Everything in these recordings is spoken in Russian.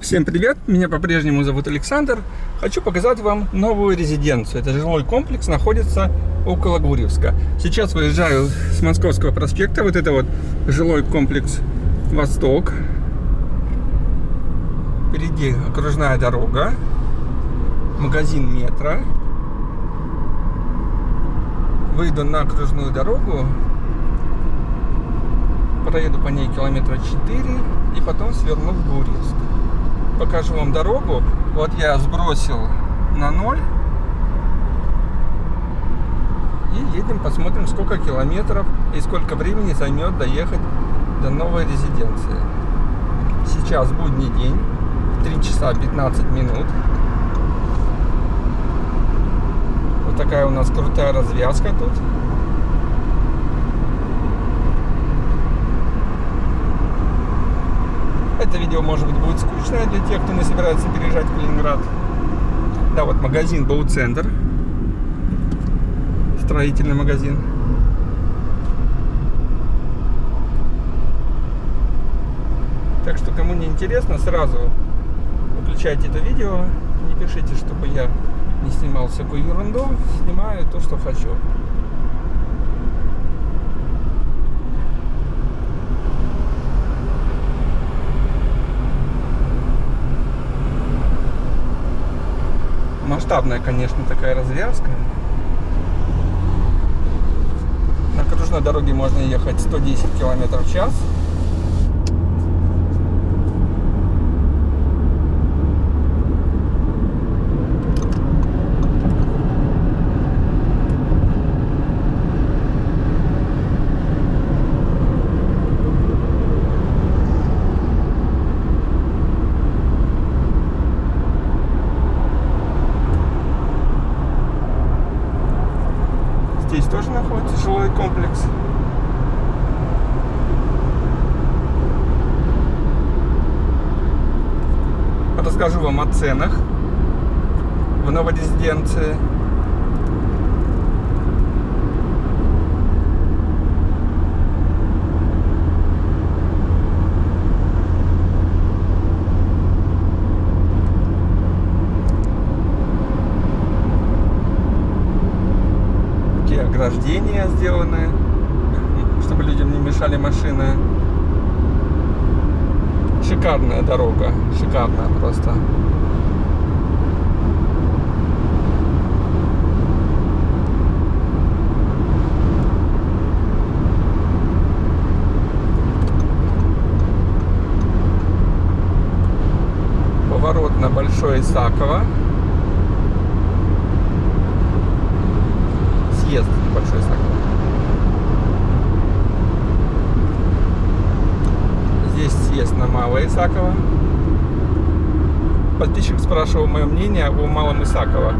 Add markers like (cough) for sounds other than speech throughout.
Всем привет, меня по-прежнему зовут Александр. Хочу показать вам новую резиденцию. Это жилой комплекс, находится около Гурьевска. Сейчас выезжаю с Московского проспекта. Вот это вот жилой комплекс Восток. Впереди окружная дорога, магазин метро. Выйду на окружную дорогу, проеду по ней километра 4 и потом сверну в Гурьевск покажу вам дорогу. Вот я сбросил на ноль. И едем, посмотрим, сколько километров и сколько времени займет доехать до новой резиденции. Сейчас будний день, 3 часа 15 минут. Вот такая у нас крутая развязка тут. Это видео, может быть, будет скучное для тех, кто не собирается переезжать в Калининград. Да, вот магазин Бауцентр. Строительный магазин. Так что, кому не интересно, сразу выключайте это видео. Не пишите, чтобы я не снимал всякую ерунду. Снимаю то, что хочу. Масштабная, конечно, такая развязка. На окружной дороге можно ехать 110 км в час. тоже находится жилой комплекс. Расскажу вам о ценах в новой резиденции. ограждения сделаны, (laughs) чтобы людям не мешали машины. Шикарная дорога, шикарная просто. Поворот на Большое Исаково. съезд большой Саково. Здесь съезд на Малое Исаково. Подписчик спрашивал мое мнение о Малом Исаково.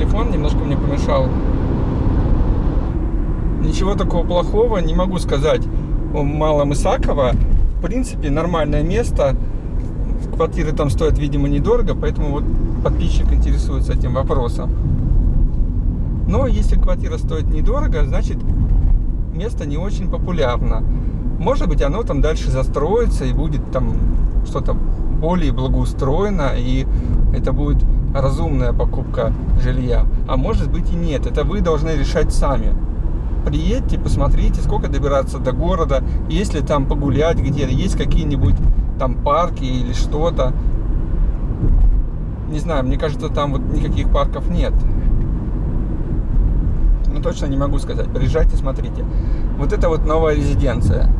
Телефон, немножко мне помешал. Ничего такого плохого не могу сказать о Малом Исаково. В принципе, нормальное место. Квартиры там стоят, видимо, недорого, поэтому вот подписчик интересуется этим вопросом. Но если квартира стоит недорого, значит место не очень популярно. Может быть, оно там дальше застроится и будет там что-то более благоустроено, и это будет разумная покупка жилья. А может быть и нет. Это вы должны решать сами. Приедьте, посмотрите, сколько добираться до города, есть ли там погулять где-то, есть какие-нибудь там парки или что-то. Не знаю, мне кажется, там вот никаких парков нет. Ну, точно не могу сказать. Приезжайте, смотрите. Вот это вот новая резиденция.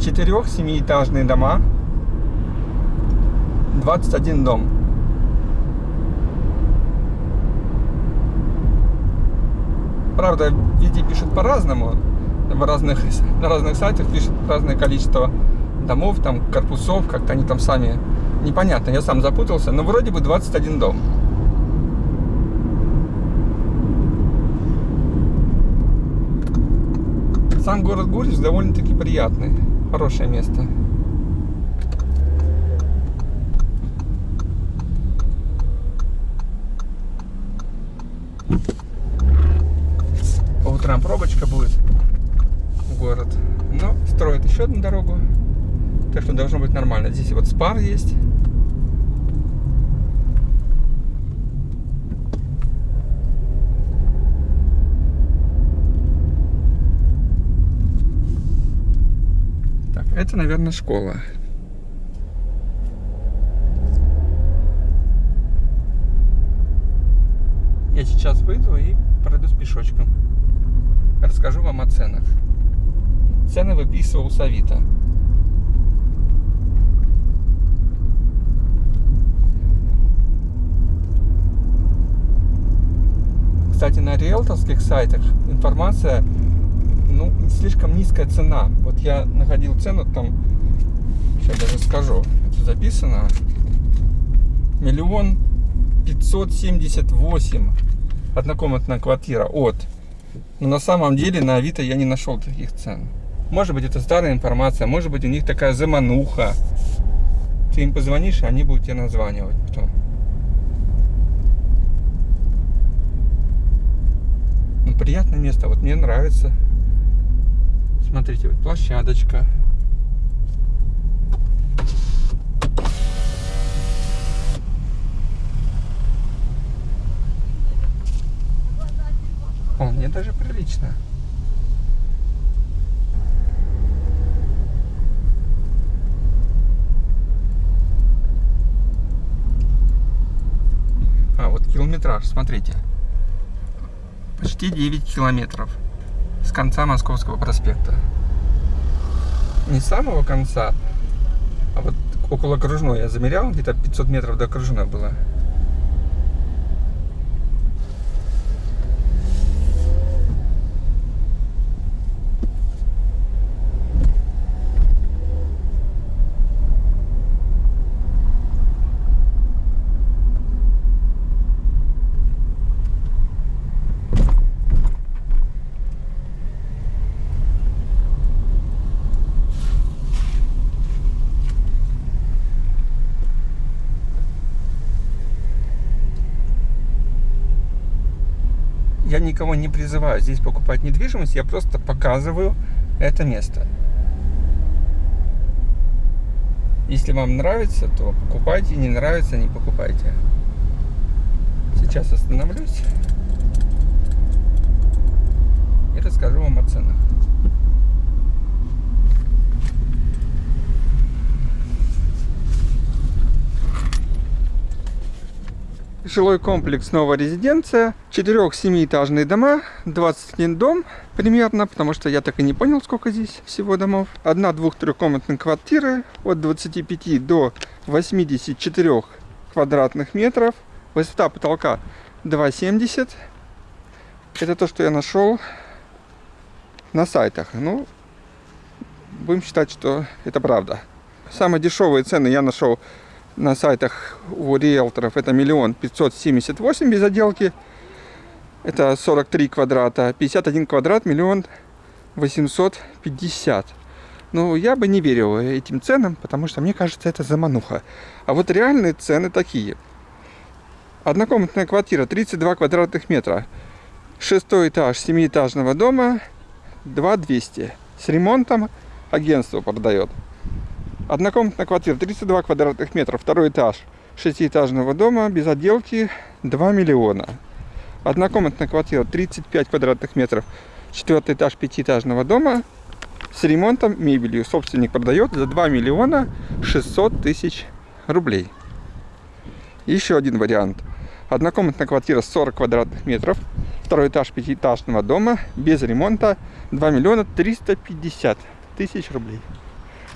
Четырех семиэтажные дома. 21 дом. Правда, везде пишут по-разному. В разных, (laughs) на разных сайтах пишут разное количество домов, там, корпусов, как-то они там сами... Непонятно, я сам запутался, но вроде бы 21 дом. Сам город Гурьевск довольно-таки приятный, хорошее место. По утрам пробочка будет в город. Но строят еще одну дорогу. Так что должно быть нормально. Здесь вот спар есть. Это, наверное, школа. Я сейчас выйду и пройдусь пешочком. Расскажу вам о ценах. Цены выписывал с Авито. Кстати, на риэлторских сайтах информация ну, слишком низкая цена. Вот я находил цену там, сейчас даже скажу, это записано, миллион пятьсот семьдесят восемь однокомнатная квартира от. Но на самом деле на Авито я не нашел таких цен. Может быть это старая информация, может быть у них такая замануха. Ты им позвонишь, и они будут тебе названивать потом. Ну, приятное место, вот мне нравится. Смотрите, вот площадочка. О, мне даже прилично. А, вот километраж, смотрите. Почти 9 километров с конца Московского проспекта. Не самого конца, а вот около окружной я замерял, где-то 500 метров до окружной было. Никого не призываю здесь покупать недвижимость, я просто показываю это место. Если вам нравится, то покупайте, не нравится, не покупайте. Сейчас остановлюсь и расскажу вам о ценах. Жилой комплекс «Новая резиденция». Четырех-семиэтажные дома, 21 дом примерно, потому что я так и не понял, сколько здесь всего домов. Одна двух-трехкомнатная квартира от 25 до 84 квадратных метров. Высота потолка 2,70. Это то, что я нашел на сайтах. Ну, будем считать, что это правда. Самые дешевые цены я нашел на сайтах у риэлторов это миллион пятьсот семьдесят восемь без отделки. Это 43 квадрата. 51 квадрат миллион восемьсот пятьдесят. Ну, я бы не верил этим ценам, потому что мне кажется, это замануха. А вот реальные цены такие. Однокомнатная квартира 32 квадратных метра. Шестой этаж семиэтажного дома 2200. С ремонтом агентство продает. Однокомнатная квартира 32 квадратных метра. Второй этаж шестиэтажного дома без отделки 2 миллиона. Однокомнатная квартира 35 квадратных метров. Четвертый этаж пятиэтажного дома с ремонтом, мебелью. Собственник продает за 2 миллиона 600 тысяч рублей. Еще один вариант. Однокомнатная квартира 40 квадратных метров. Второй этаж пятиэтажного дома без ремонта 2 миллиона 350 тысяч рублей.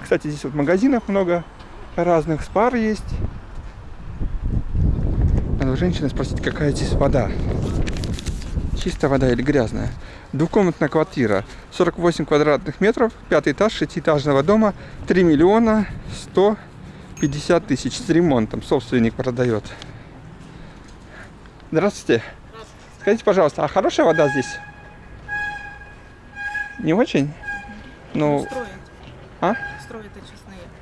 Кстати, здесь вот магазинов много разных, спар есть. Надо у женщины спросить, какая здесь вода. Чистая вода или грязная. Двухкомнатная квартира, 48 квадратных метров, пятый этаж шестиэтажного дома, 3 миллиона 150 тысяч с ремонтом. Собственник продает. Здравствуйте. Скажите, пожалуйста, а хорошая вода здесь? Не очень? Ну, а?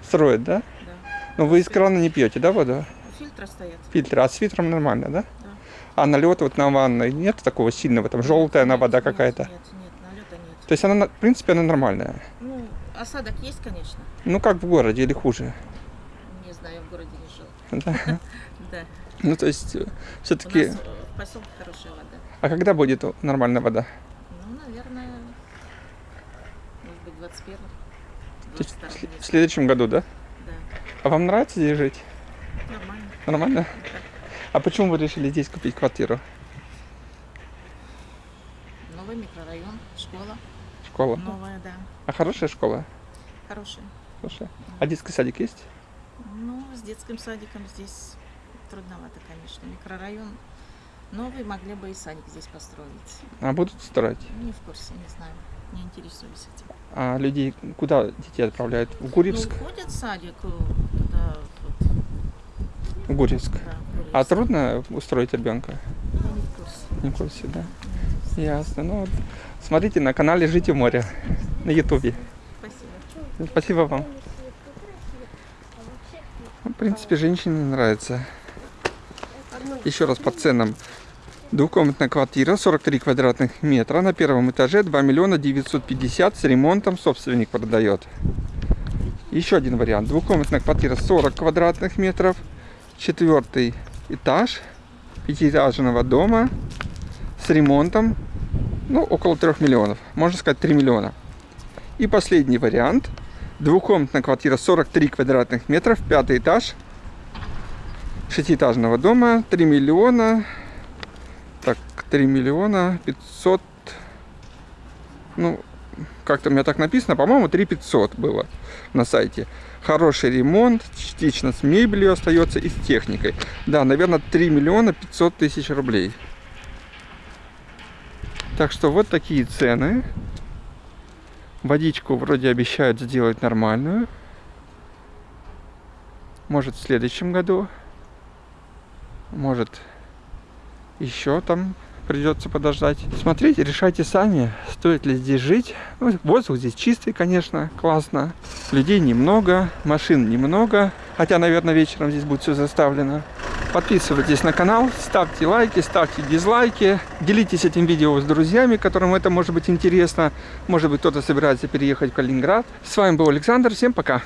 Строят. Строят, да? Да. Ну, вы из крана не пьете, да, воду? Фильтры стоят. Фильтр, а с фильтром нормально, да? Да. А налета вот на ванной нет такого сильного, там желтая она вода какая-то? Нет, нет, налета нет. То есть она, на- в принципе, она нормальная. Ну, осадок есть, конечно. Ну, как в городе или хуже. Не знаю, в городе не жил. Да. (laughs) Да. Ну, то есть, У все-таки... э, в поселке хорошая вода. А когда будет нормальная вода? Ну, наверное, может быть, 21 То есть 22 в следующем году, да? Да. А вам нравится здесь жить? Нормально. Нормально? А почему вы решили здесь купить квартиру? Новый микрорайон, школа. Школа? Новая, да. А хорошая школа? Хорошая. Хорошая. А детский садик есть? Ну, с детским садиком здесь трудновато, конечно. Микрорайон новый, могли бы и садик здесь построить. А будут строить? Не в курсе, не знаю. Не интересуюсь этим. А людей куда детей отправляют? В Гурьевск? Ну, ходят в садик э, туда, вот, В Гурьевск. да, А Гурьевск. трудно устроить ребенка? Я не в курсе. Не в курсе, да? Не в курсе. Ясно. Ну, вот смотрите на канале Жить у моря на Ютубе. Спасибо. Спасибо вам. Ну, В принципе, женщине нравится. Еще раз по ценам. Двухкомнатная квартира, 43 квадратных метра, на первом этаже 2 миллиона 950 с ремонтом собственник продает. Еще один вариант. Двухкомнатная квартира 40 квадратных метров, четвертый этаж пятиэтажного дома с ремонтом, ну, около 3 миллионов, можно сказать 3 миллиона. И последний вариант. Двухкомнатная квартира 43 квадратных метров, пятый этаж шестиэтажного дома, 3 миллиона, так, 3 миллиона 500, ну, как-то у меня так написано, по-моему, 3 500 было на сайте. Хороший ремонт, частично с мебелью остается и с техникой. Да, наверное, 3 миллиона 500 тысяч рублей. Так что вот такие цены. Водичку вроде обещают сделать нормальную. Может в следующем году. Может еще там придется подождать. Смотрите, решайте сами, стоит ли здесь жить. Ну, воздух здесь чистый, конечно, классно. Людей немного, машин немного. Хотя, наверное, вечером здесь будет все заставлено. Подписывайтесь на канал, ставьте лайки, ставьте дизлайки. Делитесь этим видео с друзьями, которым это может быть интересно. Может быть, кто-то собирается переехать в Калининград. С вами был Александр. Всем пока.